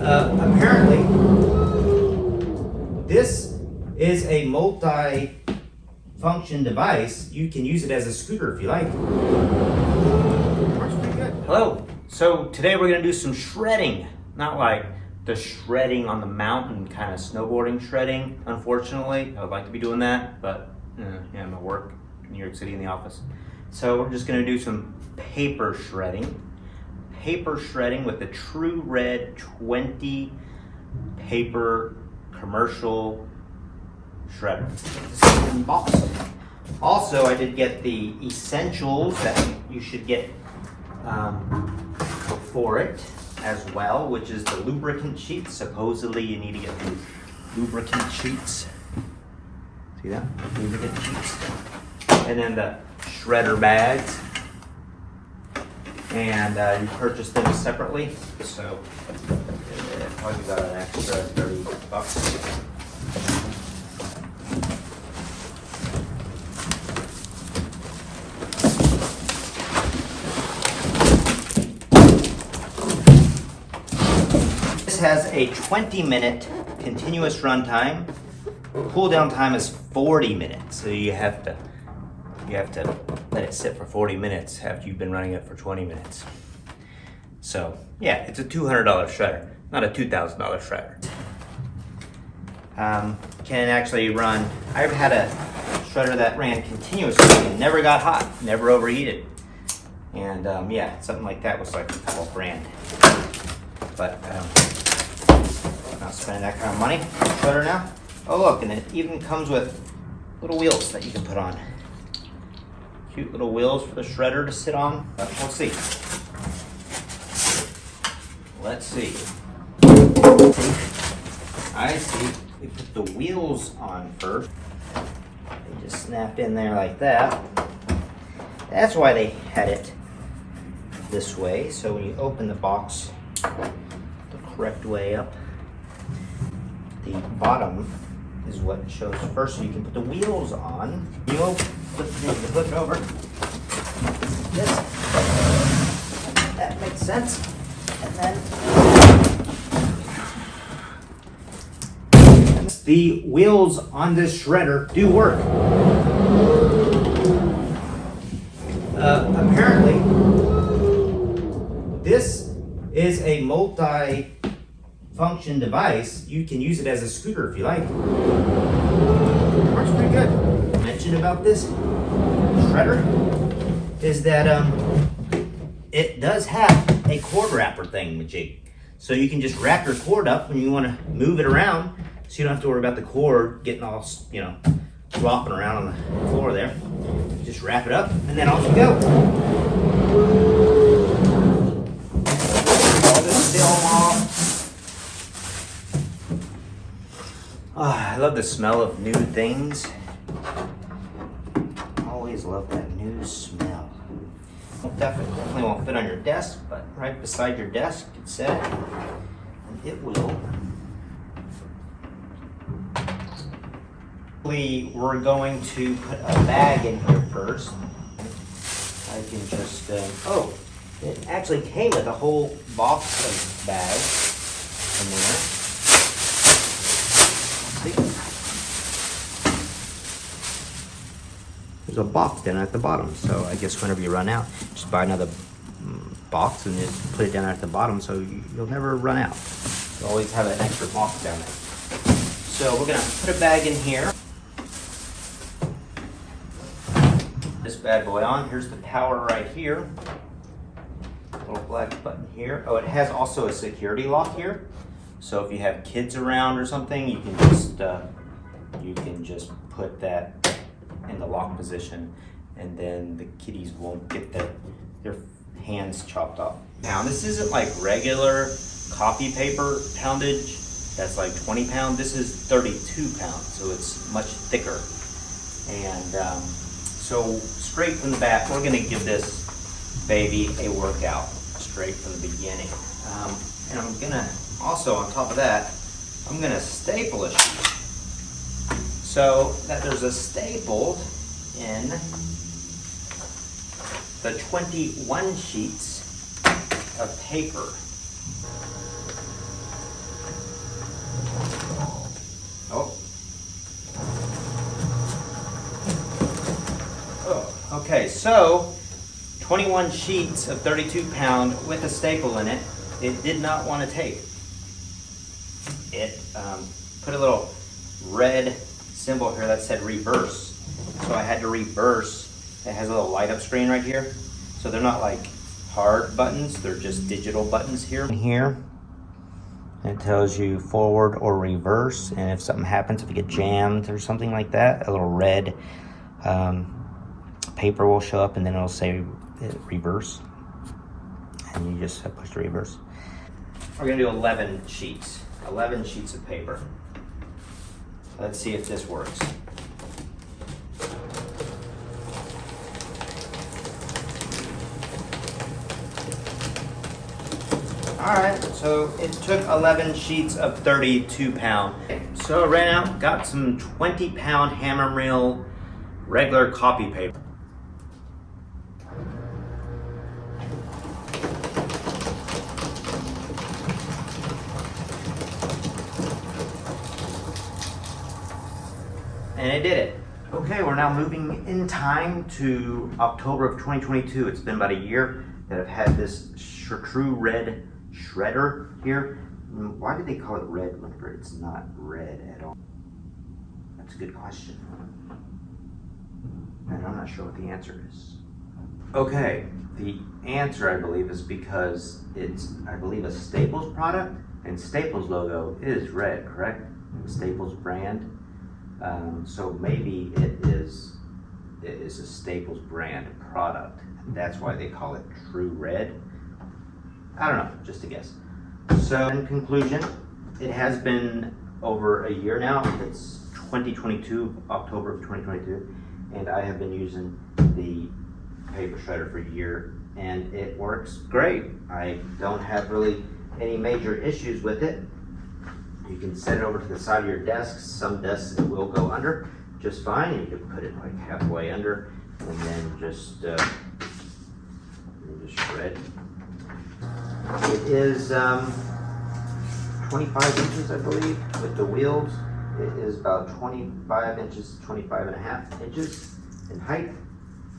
Uh, apparently, this is a multi-function device. You can use it as a scooter if you like. Works pretty good. Hello. So today we're gonna do some shredding. Not like the shredding on the mountain kind of snowboarding shredding, unfortunately. I would like to be doing that, but uh, yeah, I'm at work in New York City in the office. So we're just gonna do some paper shredding paper shredding with the True Red 20 paper commercial shredder. Also, I did get the essentials that you should get um, for it as well, which is the lubricant sheets. Supposedly, you need to get lubricant sheets. See that? Lubricant sheets. And then the shredder bags and uh, you purchased them separately. So uh, probably got an extra 30 bucks. This has a 20 minute continuous run time. Cool down time is 40 minutes, so you have to you have to let it sit for 40 minutes after you've been running it for 20 minutes. So yeah, it's a $200 shredder, not a $2,000 shredder. Um, can actually run, I've had a shredder that ran continuously and never got hot, never overheated. And um, yeah, something like that was like a couple grand. But um, not spending that kind of money. Shredder now. Oh look, and it even comes with little wheels that you can put on. Cute little wheels for the shredder to sit on. Uh, but we'll see. Let's see. I see. We put the wheels on first. They just snapped in there like that. That's why they had it this way. So when you open the box the correct way up, the bottom is what shows first. So you can put the wheels on. You open flip, it over. This. That makes sense. And then the wheels on this shredder do work. Uh, apparently, this is a multi-function device. You can use it as a scooter if you like. Works pretty good mention about this shredder is that um, it does have a cord wrapper thing jig. So you can just wrap your cord up when you want to move it around so you don't have to worry about the cord getting all, you know, flopping around on the floor there. Just wrap it up and then off you go. Oh, I love the smell of new things love that new smell. Definitely, won't fit on your desk, but right beside your desk, can set and it will. We're going to put a bag in here first. I can just, uh, oh, it actually came with a whole box of bags in there. See? There's a box down at the bottom. So I guess whenever you run out, just buy another mm, box and just put it down at the bottom so you'll never run out. You always have an extra box down there. So we're gonna put a bag in here. This bad boy on. Here's the power right here. Little black button here. Oh, it has also a security lock here. So if you have kids around or something, you can just uh, you can just put that in the lock position and then the kitties won't get their, their hands chopped off. Now this isn't like regular copy paper poundage that's like 20 pound. This is 32 pounds, so it's much thicker. And um, so straight from the bat, we're gonna give this baby a workout straight from the beginning. Um, and I'm gonna, also on top of that, I'm gonna staple a sheet so that there's a staple in the 21 sheets of paper. Oh. oh. Okay, so 21 sheets of 32 pound with a staple in it. It did not want to take. It um, put a little red symbol here that said reverse. So I had to reverse. It has a little light up screen right here. So they're not like hard buttons, they're just digital buttons here. And here, it tells you forward or reverse. And if something happens, if you get jammed or something like that, a little red um, paper will show up and then it'll say reverse. And you just push the reverse. We're gonna do 11 sheets, 11 sheets of paper. Let's see if this works. All right, so it took 11 sheets of 32 pound. So I ran out, got some 20 pound hammer Hammermill regular copy paper. And it did it. Okay, we're now moving in time to October of 2022. It's been about a year that I've had this true red shredder here. Mm, why do they call it red whenever it's not red at all? That's a good question. And I'm not sure what the answer is. Okay, the answer I believe is because it's, I believe, a Staples product, and Staples logo is red, correct? Staples brand. Um, so maybe it is, it is a Staples brand product. That's why they call it True Red. I don't know, just a guess. So in conclusion, it has been over a year now. It's 2022, October of 2022, and I have been using the paper shredder for a year, and it works great. I don't have really any major issues with it. You can set it over to the side of your desk. Some desks it will go under just fine, and you can put it like halfway under, and then just, uh, just shred. It is um, 25 inches, I believe, with the wheels. It is about 25 inches, 25 and a half inches in height.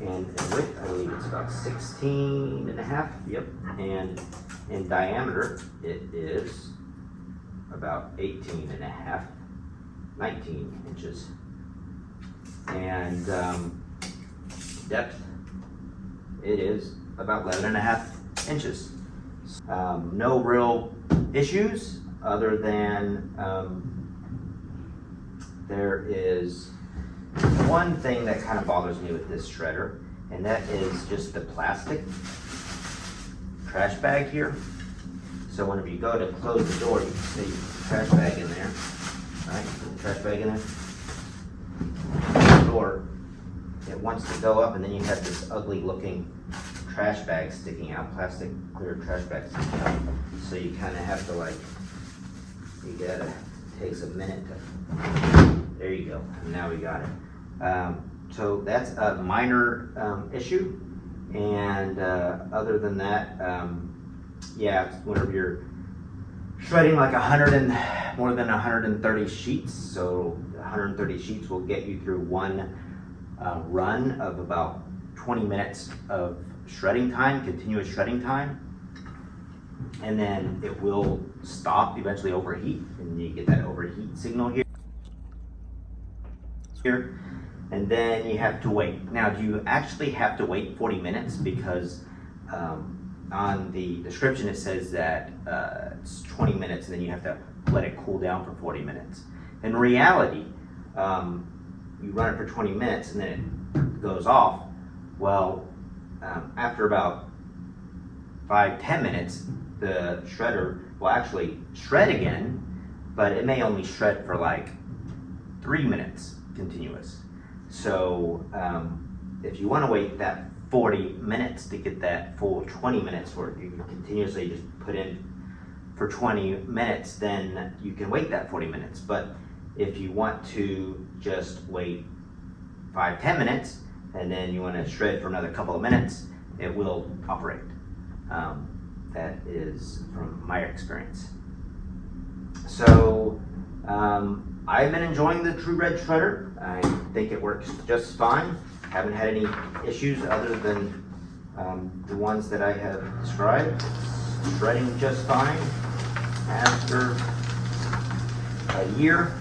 And in width, I believe it's about 16 and a half, yep. And in diameter, it is about 18 and a half, 19 inches. And um, depth, it is about 11 and a half inches. Um, no real issues other than um, there is one thing that kind of bothers me with this shredder, and that is just the plastic trash bag here. So whenever you go to close the door, you can see the trash bag in there, right? The trash bag in there. The door, it wants to go up, and then you have this ugly looking trash bag sticking out, plastic clear trash bag sticking out. So you kind of have to like, you gotta, takes a minute to, there you go, now we got it. Um, so that's a minor um, issue. And uh, other than that, um, yeah, whenever you're shredding like 100 and more than 130 sheets, so 130 sheets will get you through one uh, run of about 20 minutes of shredding time, continuous shredding time. And then it will stop, eventually overheat, and you get that overheat signal here. Here. And then you have to wait. Now, do you actually have to wait 40 minutes? Because um, on the description it says that uh, it's 20 minutes and then you have to let it cool down for 40 minutes. In reality, um, you run it for 20 minutes and then it goes off. Well, um, after about five, 10 minutes, the shredder will actually shred again, but it may only shred for like three minutes continuous. So um, if you want to wait that 40 minutes to get that full 20 minutes where you can continuously just put in for 20 minutes, then you can wait that 40 minutes. But if you want to just wait five, 10 minutes, and then you want to shred for another couple of minutes, it will operate. Um, that is from my experience. So um, I've been enjoying the True Red Shredder. I think it works just fine. Haven't had any issues other than um, the ones that I have described. It's Shredding just fine after a year.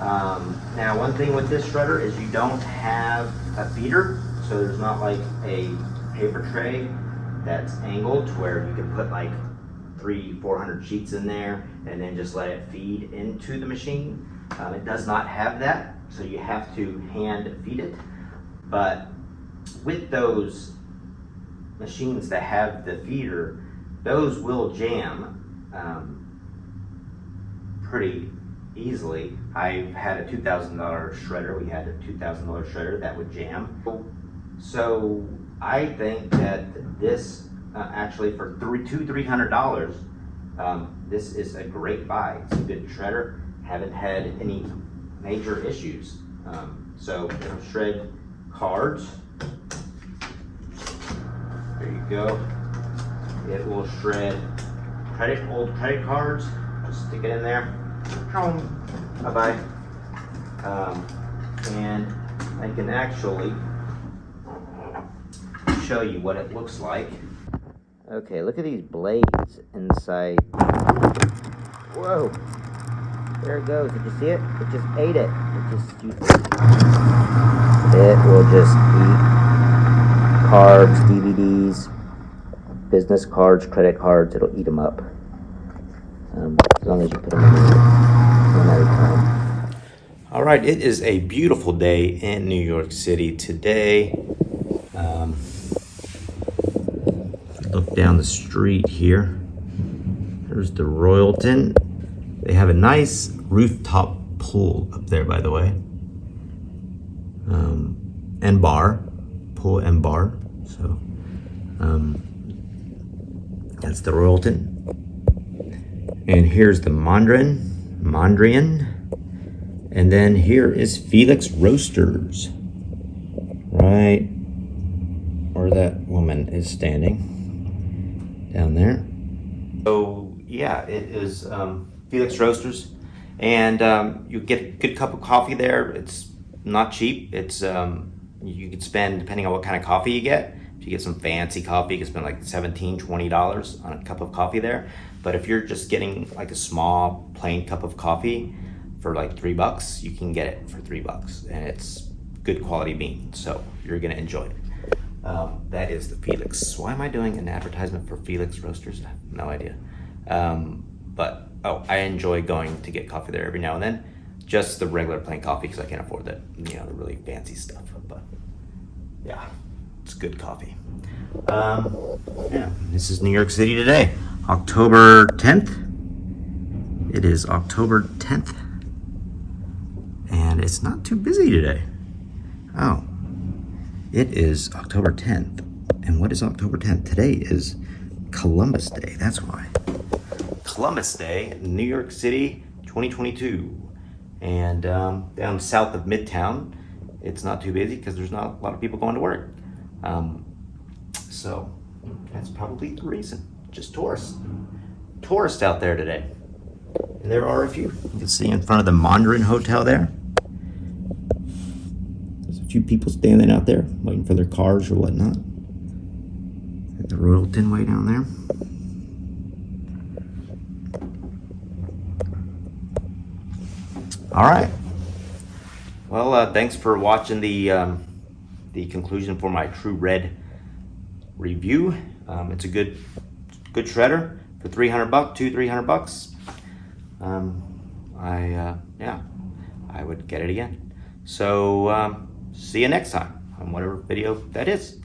Um, now, one thing with this shredder is you don't have a feeder, so there's not like a paper tray that's angled to where you can put like three, four hundred sheets in there and then just let it feed into the machine. Um, it does not have that, so you have to hand feed it. But with those machines that have the feeder, those will jam um, pretty easily. I've had a two thousand dollar shredder. We had a two thousand dollar shredder that would jam. So I think that this uh, actually for three two three hundred dollars, um, this is a great buy. It's a good shredder. Haven't had any major issues. Um, so it'll shred cards. There you go. It will shred credit old credit cards. Just stick it in there. Bye bye. Um, and I can actually show you what it looks like. Okay, look at these blades inside. Whoa. There it goes. Did you see it? It just ate it. It just It will just eat cards, DVDs, business cards, credit cards. It'll eat them up. Um, as long as you put them in one at a time. All right, it is a beautiful day in New York City today. Um, look down the street here. There's the Royalton. They have a nice rooftop pool up there, by the way. Um, and bar, pool and bar. So um, that's the Royalton. And here's the Mondrian, Mondrian. And then here is Felix Roasters. Right where that woman is standing down there. So yeah, it is um, Felix Roasters. And um, you get a good cup of coffee there. It's not cheap. It's um, you could spend depending on what kind of coffee you get. If you get some fancy coffee, you can spend like 17 $20 on a cup of coffee there. But if you're just getting like a small plain cup of coffee for like three bucks, you can get it for three bucks. And it's good quality bean. So you're gonna enjoy it. Um, that is the Felix. Why am I doing an advertisement for Felix Roasters? I have no idea. Um, but oh, I enjoy going to get coffee there every now and then. Just the regular plain coffee because I can't afford that, you know, the really fancy stuff. But yeah, it's good coffee. Um, yeah, this is New York City today, October 10th. It is October 10th, and it's not too busy today. Oh, it is October 10th. And what is October 10th? Today is Columbus Day. That's why. Columbus Day, New York City, 2022. And um, down south of Midtown, it's not too busy because there's not a lot of people going to work. Um, so that's probably the reason. Just tourists. Tourists out there today. And there are a few. You can see in front of the Mondrian Hotel there. There's a few people standing out there waiting for their cars or whatnot. At the Royalton way down there. All right. Well, uh, thanks for watching the um, the conclusion for my True Red review. Um, it's a good good shredder for 300 bucks, two 300 bucks. Um, I uh, yeah, I would get it again. So um, see you next time on whatever video that is.